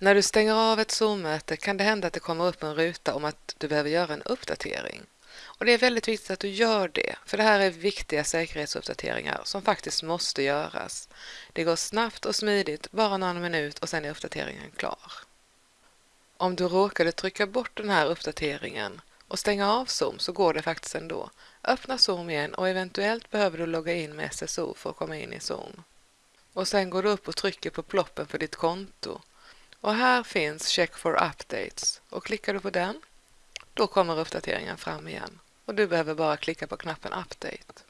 När du stänger av ett Zoom-möte kan det hända att det kommer upp en ruta om att du behöver göra en uppdatering. Och det är väldigt viktigt att du gör det, för det här är viktiga säkerhetsuppdateringar som faktiskt måste göras. Det går snabbt och smidigt, bara någon minut och sen är uppdateringen klar. Om du råkade trycka bort den här uppdateringen och stänga av Zoom så går det faktiskt ändå. Öppna Zoom igen och eventuellt behöver du logga in med SSO för att komma in i Zoom. Och sen går du upp och trycker på ploppen för ditt konto. Och här finns Check for updates och klickar du på den, då kommer uppdateringen fram igen och du behöver bara klicka på knappen Update.